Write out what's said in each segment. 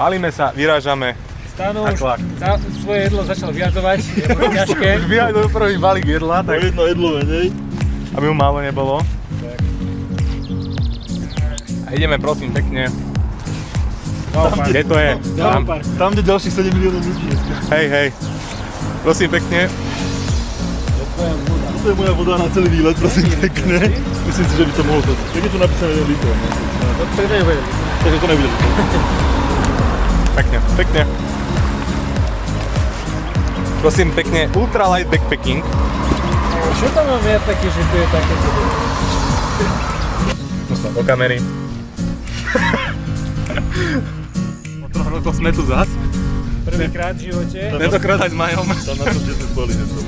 Balíme sa, vyrážame. Stano A už za, svoje jedlo začal vyjadovať, je to ťažké. Už vyhajdu prvý balík jedla, Tak tak jedno jedlo menej. aby mu málo nebolo. A ideme prosím pekne. Kde to je? Tam. Tam, kde ďalších 7 miliónov ľudí je. Hej, hej. Prosím pekne. To je moja voda na celý výlet, prosím pekne. Myslím si, že by to mohlo to. Tak je tu napísané 1 litr. no. To nebude. Takže to nebude. Pekne, pekne. Prosím pekne, ultralight backpacking. Čo tam mám ja také, že tu je také? Do kamery. o troch rokov sme tu zas. Prvýkrát v živote. Tentokrát aj s Majom. Tam na to, kde sme spali, že som.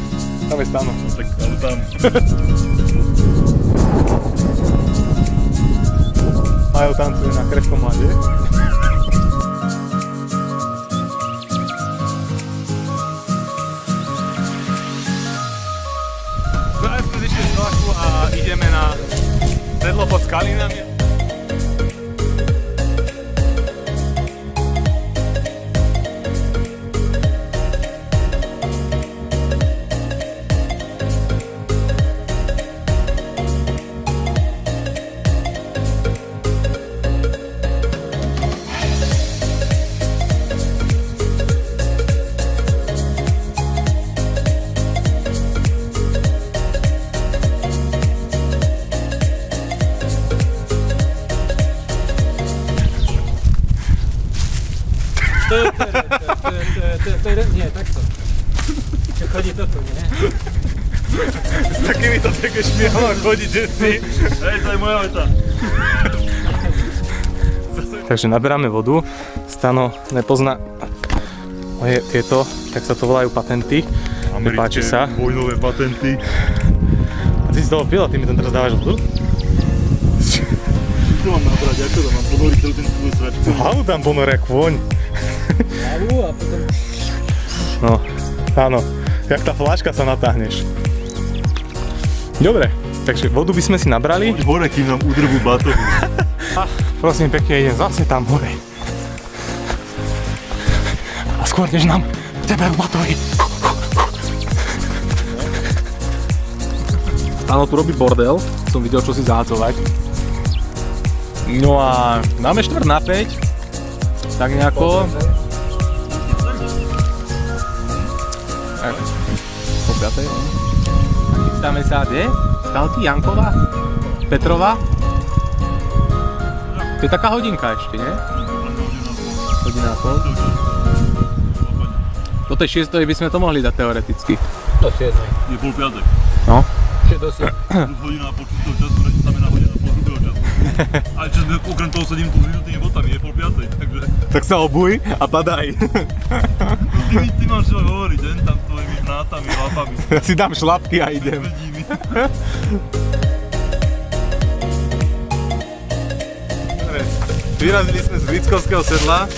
Tam je stano. No tak, ale tam. Majo tancuje na krehkom mlade. Ideme na sedlo pod skalinami. Čo chodí toto, nie? S takýmito mám chodiť, že si. Hej, to je moja veta. Takže naberáme vodu. Stano nepozná moje tieto, tak sa to volajú patenty. Nepáči sa. Vojnové patenty. A ty si toho pil a ty mi tam teraz dávaš vodu? Čo mám nabrať? Ako to mám ponoriť celý ten tvoj svet? Hlavu tam ponoria kôň. Hlavu a potom... No, áno. Jak tá fláška sa natáhneš. Dobre, takže vodu by sme si nabrali. Poď hore, kým nám udrvú batohu. A prosím pekne, idem zase tam hore. A skôr než nám tebe batohy. Áno, tu robí bordel, som videl, čo si zahádzovať. No a máme štvrt na 5, tak nejako. Tak, po piatej. no. A chystáme sa, kde? Skalky, Janková? Petrova? To je taká hodinka ešte, nie? Hodina a pol. Do tej 6 by sme to mohli dať teoreticky. To si jedno. Je pol piatek. No. Čo to si? Plus hodina a pol čistého času, Ale čo sme okrem toho sedím tu s vyžutými botami, je pol piatej, takže Tak sa obuj a padaj. ty, mi- ty máš čo hovoriť, jen tam tvojimi hnátami, lapami, Ja si dám šlapky a idem. Vyrazili sme z Vickovského sedla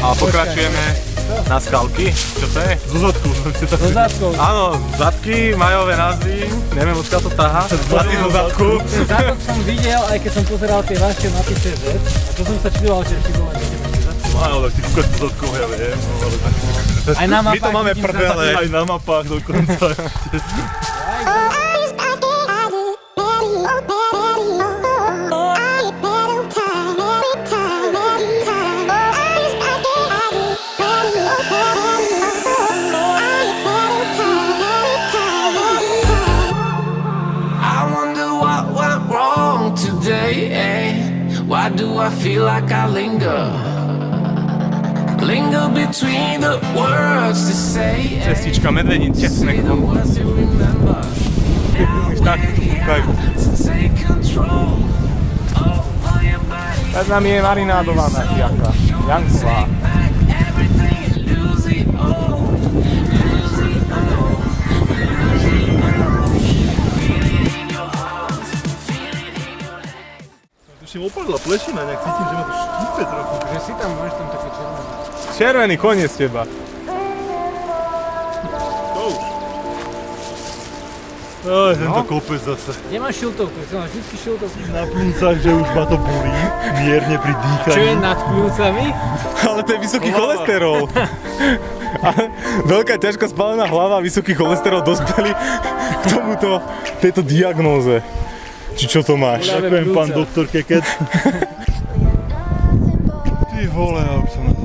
a pokračujeme na skalky. Čo to je? Zo zadku. So zádkou. Áno, zadky, majové názvy, neviem odkiaľ to táha. Asi zo zadku. Ten zádok som videl, aj keď som pozeral tie vaše mapy CZ. A to som sa čudoval, že či bolo aj také zadku. Áno, tak ty kúkaš zo zadku, ja viem, no, ale tak. Aj na My to mapách máme prdele. Aj na mapách dokonca. Like I linger? Linger between the words to say. Cestička you remember. Vtáky tu kúkajú. Pred nami je marinádovaná. Janková. Opadla plešina, nejak cítim, že ma to štípe trochu. Že si tam, máš tam také červené. Červený koniec teba. Aj, tento kopec zase. Kde máš šiltovku? Ty máš vždy šiltovku. Na plúcach, že už ma to bolí. Mierne pri Čo je dýchaní. nad pľúcami? Ale to je vysoký cholesterol. A veľká ťažko spálená hlava vysoký cholesterol dospeli k tomuto, tejto diagnóze. Či čo to máš? Ďakujem, pán doktor Keket. Ty vole, ja už som na to.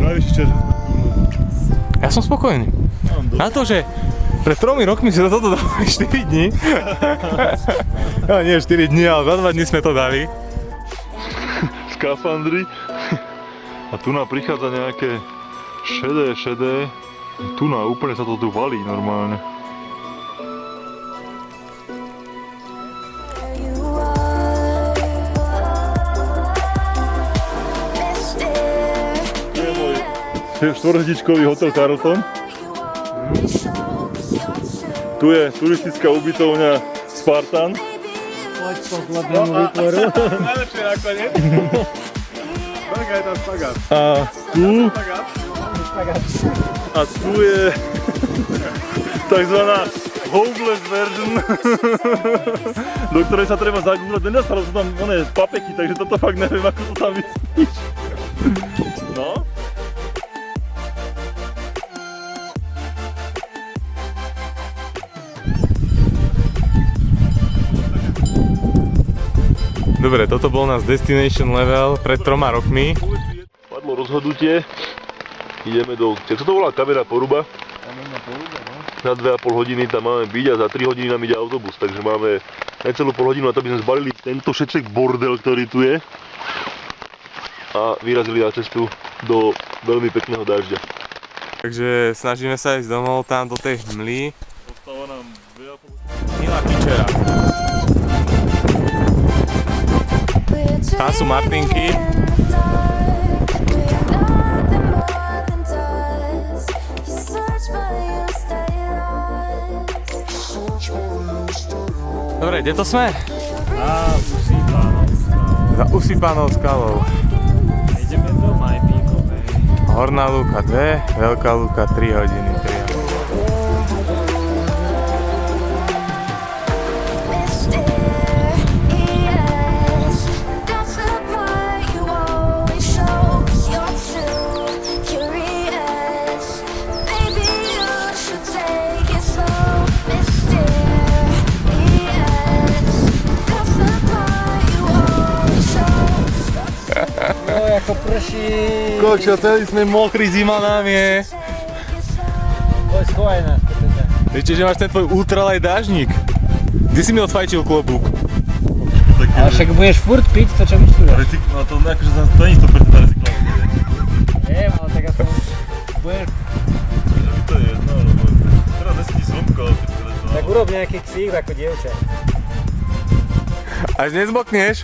Najvyšší čas, že sme tu. Ja som spokojný. Na to, že pred tromi rokmi sme toto dali 4 dní. no nie 4 dní, ale za 2 dní sme to dali. skafandry. A tu nám prichádza nejaké šedé, šedé. Tu na úplne sa to tu valí normálne. Štvorhdičkový hotel Carlton. Tu je turistická ubytovňa Spartan. Poď po chlapnému výtvoru. Najlepšie nakoniec. Veľká je tam špagát. A tu... A tu je takzvaná homeless version, do ktorej sa treba zagúrať. Nedostalo sú tam oné papeky, takže toto fakt neviem, ako to tam myslíš. No. Dobre, toto bol náš destination level pred troma rokmi. Padlo rozhodnutie. Ideme do... Čo to volá? Kamera poruba? Na 2,5 hodiny tam máme byť a za 3 hodiny nám ide autobus, takže máme necelú pol hodinu na to, aby sme zbalili tento všetek bordel, ktorý tu je a vyrazili na cestu do veľmi pekného dažďa. Takže snažíme sa ísť domov tam do tej hmly. Ostáva nám 2,5 Milá pičera. Tam sú Martinky. Dobre, kde to sme? No. Za usypanou skalou. Ideme do Majpíkovej. Horná lúka 2, veľká lúka 3 hodiny. Ako prší. Kočo, celý sme mokrí, zima nám je. Poď, schovaj nás, teda. Viete, že máš ten tvoj ultralight dážnik? Kde si mi odfajčil klobúk? Ale však budeš furt piť to, čo vyštuduješ. Recyk... No to akože to nie je 100% recyklácia. Viem, ale tak aspoň budeš, Takže mi to je jedno, lebo teraz nesedí slnko, ale keď to... tak urob nejaký ksík ako dievča. Až nezmokneš?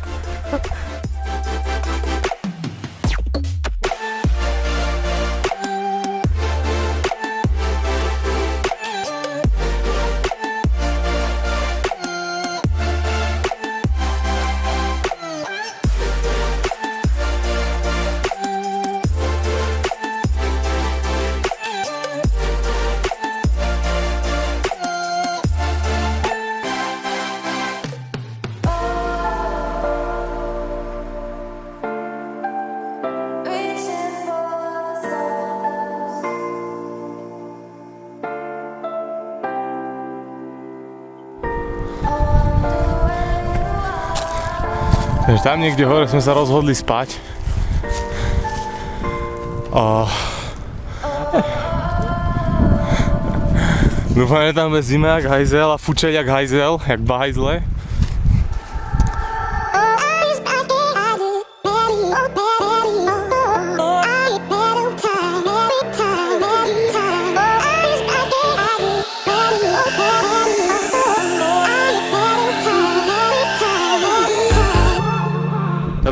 Takže tam niekde hore sme sa rozhodli spať. A... Dúfam, že tam bude zima jak hajzel a fučeť jak hajzel, jak bahajzle.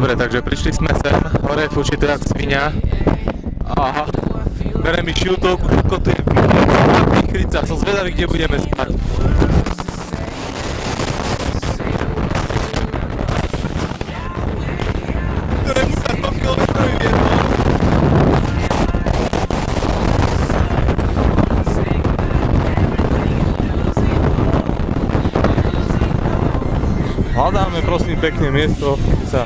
Dobre, takže prišli sme sem, hore fučí teda svinia. Aha, bere mi šiltovku, všetko tu je výchrica, som zvedavý, kde budeme spať. No? hľadáme prosím pekne miesto, kde sa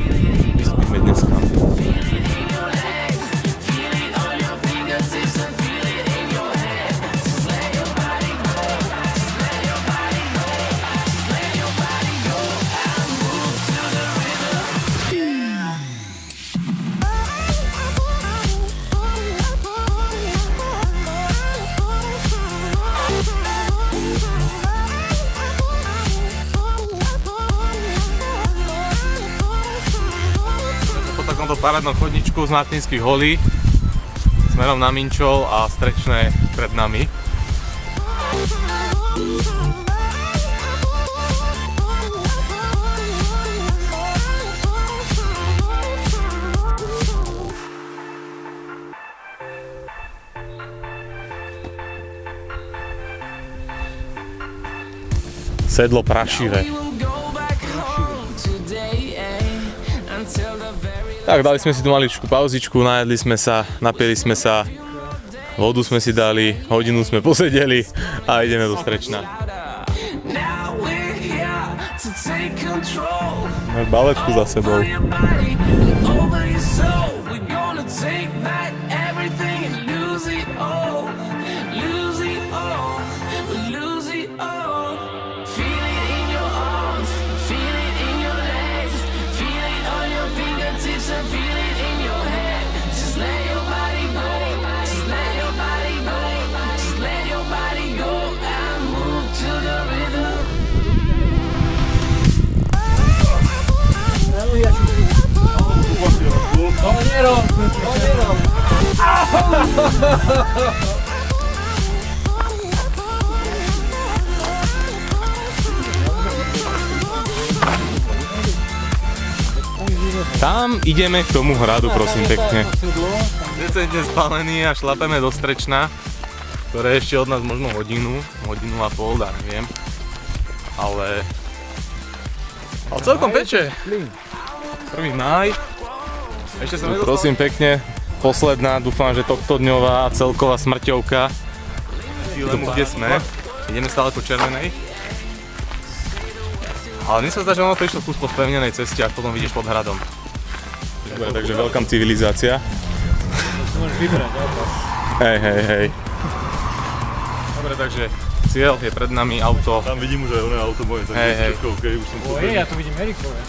parádnom chodničku z Martinských holí smerom na Minčol a strečné pred nami. Sedlo prašivé. Tak, dali sme si tu maličku pauzičku, najedli sme sa, napili sme sa, vodu sme si dali, hodinu sme posedeli a ideme do Strečna. Máš baletku za sebou. Tam ideme k tomu hradu, prosím pekne. Decentne spálený a šlapeme do Strečna, ktoré je ešte od nás možno hodinu, hodinu a pol, dá neviem. Ale... Ale celkom peče. Prvý maj. Ešte som nedostal... Prosím pekne, posledná, dúfam, že tohto dňová celková smrťovka. Lemu, kde sme. Ideme stále po červenej. Ale mne sa zdá, že ono to išlo kus po spevnenej ceste a potom vidíš pod hradom. Takže veľkám civilizácia. Môžeš vybrať. Hej, hej, hej. Dobre, takže cieľ je pred nami auto. Tam vidím, že ono auto moje, takže Hej, hej. všetko OK, už som Oje, ja tu vidím Erikové.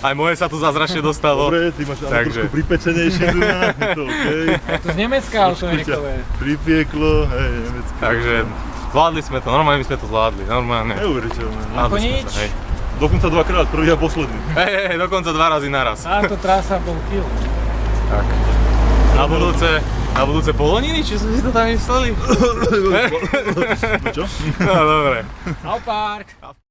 Aj moje sa tu zázračne dostalo. Dobre, ty máš ale Takže. trošku pripečenejšie tu na, je to OK. Je to z Nemecka auto Trošku ťa Erikové. pripieklo, hej, nemecké. Takže zvládli sme to, normálne my sme to zvládli, normálne. Neuveriteľné. no. Sme nič. to, hej. Dokonca dvakrát, prvý a posledný. Hej, hej, hej, dokonca dva razy naraz. Táto trasa bol kill. Tak. Na budúce, na budúce poloniny, či sme si to tam mysleli? Čo? No dobre. Au park.